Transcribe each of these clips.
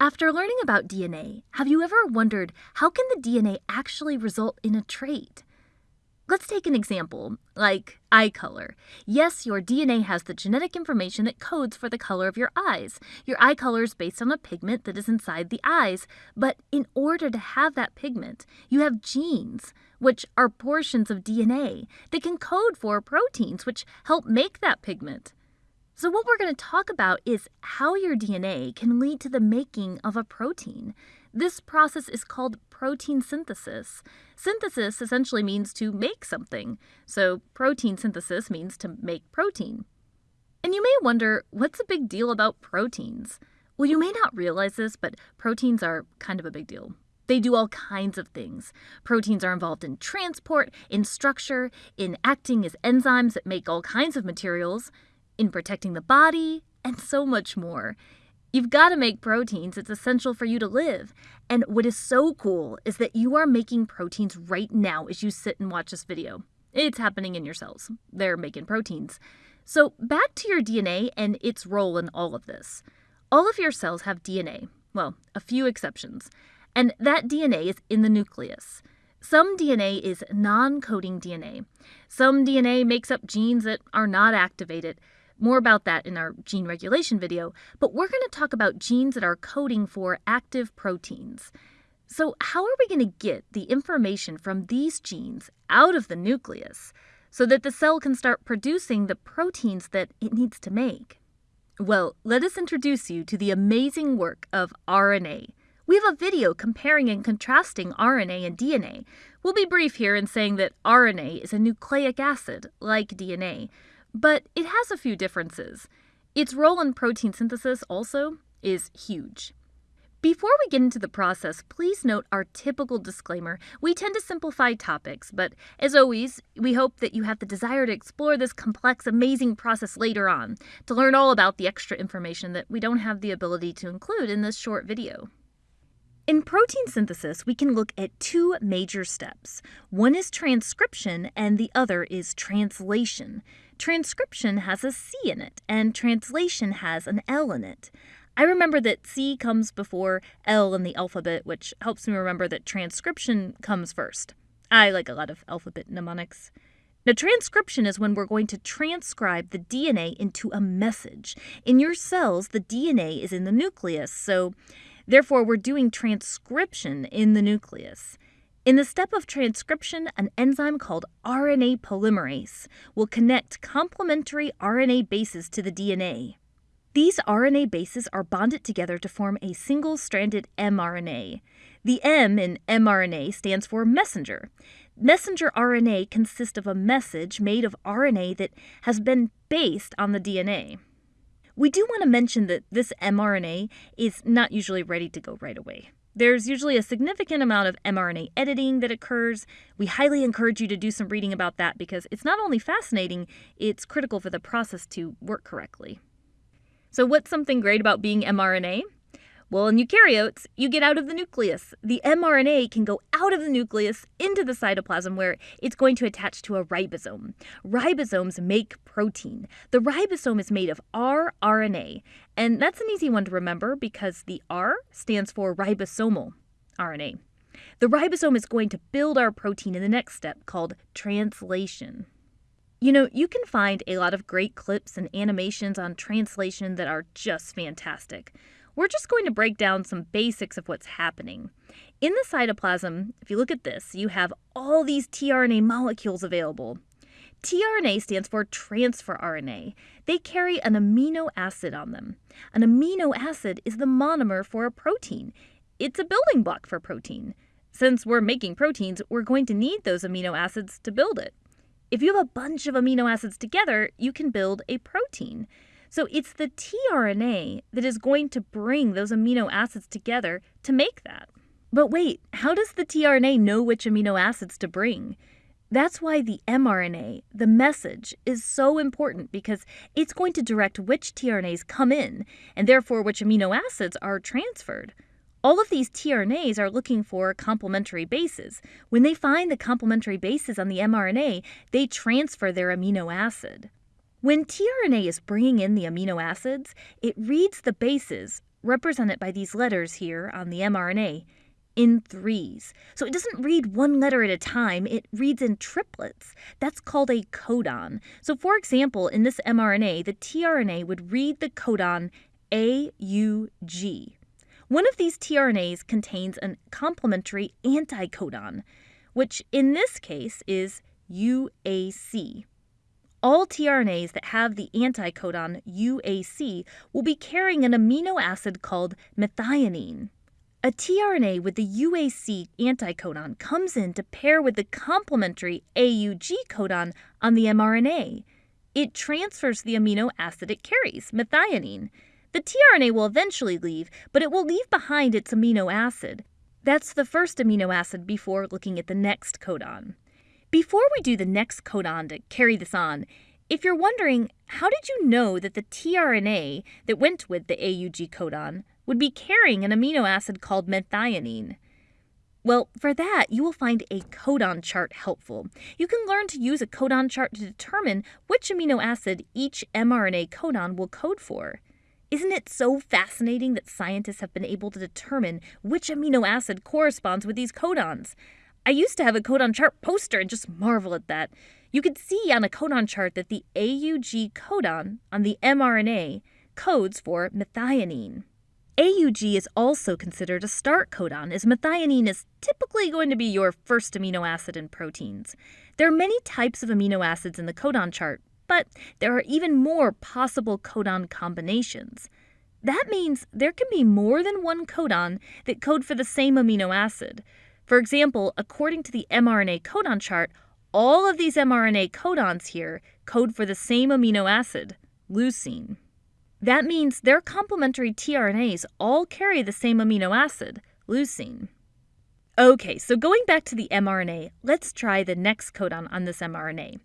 After learning about DNA, have you ever wondered how can the DNA actually result in a trait? Let's take an example, like eye color. Yes, your DNA has the genetic information that codes for the color of your eyes. Your eye color is based on a pigment that is inside the eyes, but in order to have that pigment, you have genes, which are portions of DNA that can code for proteins which help make that pigment. So, what we're going to talk about is how your DNA can lead to the making of a protein. This process is called protein synthesis. Synthesis essentially means to make something, so protein synthesis means to make protein. And you may wonder what's the big deal about proteins? Well, you may not realize this, but proteins are kind of a big deal. They do all kinds of things. Proteins are involved in transport, in structure, in acting as enzymes that make all kinds of materials in protecting the body, and so much more. You've got to make proteins, it's essential for you to live. And what is so cool is that you are making proteins right now as you sit and watch this video. It's happening in your cells, they're making proteins. So, back to your DNA and its role in all of this. All of your cells have DNA, well, a few exceptions, and that DNA is in the nucleus. Some DNA is non coding DNA. Some DNA makes up genes that are not activated. More about that in our gene regulation video, but we're going to talk about genes that are coding for active proteins. So, how are we going to get the information from these genes out of the nucleus so that the cell can start producing the proteins that it needs to make? Well, let us introduce you to the amazing work of RNA. We have a video comparing and contrasting RNA and DNA. We'll be brief here in saying that RNA is a nucleic acid, like DNA, but it has a few differences. Its role in protein synthesis also is huge. Before we get into the process, please note our typical disclaimer. We tend to simplify topics, but as always, we hope that you have the desire to explore this complex, amazing process later on, to learn all about the extra information that we don't have the ability to include in this short video. In protein synthesis, we can look at two major steps. One is transcription, and the other is translation. Transcription has a C in it, and translation has an L in it. I remember that C comes before L in the alphabet, which helps me remember that transcription comes first. I like a lot of alphabet mnemonics. Now, transcription is when we're going to transcribe the DNA into a message. In your cells, the DNA is in the nucleus, so therefore we're doing transcription in the nucleus. In the step of transcription, an enzyme called RNA polymerase will connect complementary RNA bases to the DNA. These RNA bases are bonded together to form a single stranded mRNA. The M in mRNA stands for messenger. Messenger RNA consists of a message made of RNA that has been based on the DNA. We do want to mention that this mRNA is not usually ready to go right away. There's usually a significant amount of mRNA editing that occurs. We highly encourage you to do some reading about that because it's not only fascinating, it's critical for the process to work correctly. So, what's something great about being mRNA? Well, in eukaryotes, you get out of the nucleus. The mRNA can go out of the nucleus into the cytoplasm where it's going to attach to a ribosome. Ribosomes make protein. The ribosome is made of rRNA, and that's an easy one to remember because the R stands for ribosomal RNA. The ribosome is going to build our protein in the next step called translation. You know, you can find a lot of great clips and animations on translation that are just fantastic we're just going to break down some basics of what's happening. In the cytoplasm, if you look at this, you have all these tRNA molecules available. tRNA stands for transfer RNA. They carry an amino acid on them. An amino acid is the monomer for a protein. It's a building block for protein. Since we're making proteins, we're going to need those amino acids to build it. If you have a bunch of amino acids together, you can build a protein. So it's the tRNA that is going to bring those amino acids together to make that. But wait, how does the tRNA know which amino acids to bring? That's why the mRNA, the message, is so important because it's going to direct which tRNAs come in and therefore which amino acids are transferred. All of these tRNAs are looking for complementary bases. When they find the complementary bases on the mRNA, they transfer their amino acid. When tRNA is bringing in the amino acids, it reads the bases, represented by these letters here on the mRNA, in threes. So it doesn't read one letter at a time, it reads in triplets. That's called a codon. So, for example, in this mRNA, the tRNA would read the codon AUG. One of these tRNAs contains a complementary anticodon, which in this case is UAC. All tRNAs that have the anticodon UAC will be carrying an amino acid called methionine. A tRNA with the UAC anticodon comes in to pair with the complementary AUG codon on the mRNA. It transfers the amino acid it carries, methionine. The tRNA will eventually leave, but it will leave behind its amino acid. That's the first amino acid before looking at the next codon. Before we do the next codon to carry this on, if you're wondering, how did you know that the tRNA that went with the AUG codon would be carrying an amino acid called methionine. Well, for that, you will find a codon chart helpful. You can learn to use a codon chart to determine which amino acid each mRNA codon will code for. Isn't it so fascinating that scientists have been able to determine which amino acid corresponds with these codons? I used to have a codon chart poster and just marvel at that. You could see on a codon chart that the AUG codon on the mRNA codes for methionine. AUG is also considered a start codon, as methionine is typically going to be your first amino acid in proteins. There are many types of amino acids in the codon chart, but there are even more possible codon combinations. That means there can be more than one codon that code for the same amino acid. For example, according to the mRNA codon chart, all of these mRNA codons here code for the same amino acid, leucine. That means their complementary tRNAs all carry the same amino acid, leucine. Okay, so going back to the mRNA, let's try the next codon on this mRNA,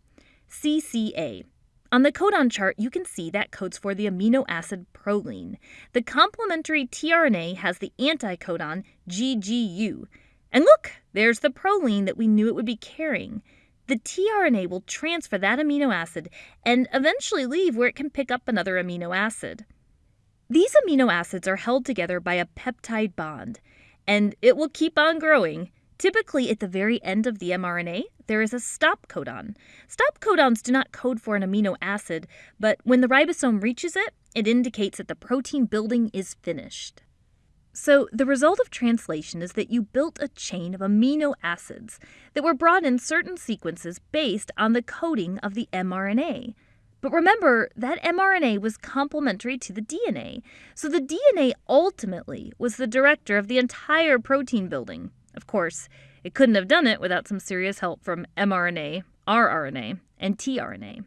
CCA. On the codon chart, you can see that codes for the amino acid proline. The complementary tRNA has the anticodon GGU. And look, there's the proline that we knew it would be carrying the tRNA will transfer that amino acid and eventually leave where it can pick up another amino acid. These amino acids are held together by a peptide bond, and it will keep on growing. Typically, at the very end of the mRNA, there is a stop codon. Stop codons do not code for an amino acid, but when the ribosome reaches it, it indicates that the protein building is finished. So, the result of translation is that you built a chain of amino acids that were brought in certain sequences based on the coding of the mRNA. But remember, that mRNA was complementary to the DNA, so the DNA ultimately was the director of the entire protein building. Of course, it couldn't have done it without some serious help from mRNA, rRNA, and tRNA.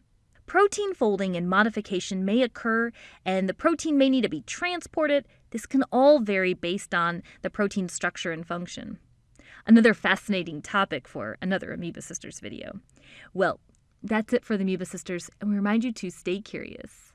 Protein folding and modification may occur, and the protein may need to be transported. This can all vary based on the protein structure and function. Another fascinating topic for another Amoeba Sisters video. Well, that's it for the Amoeba Sisters, and we remind you to stay curious.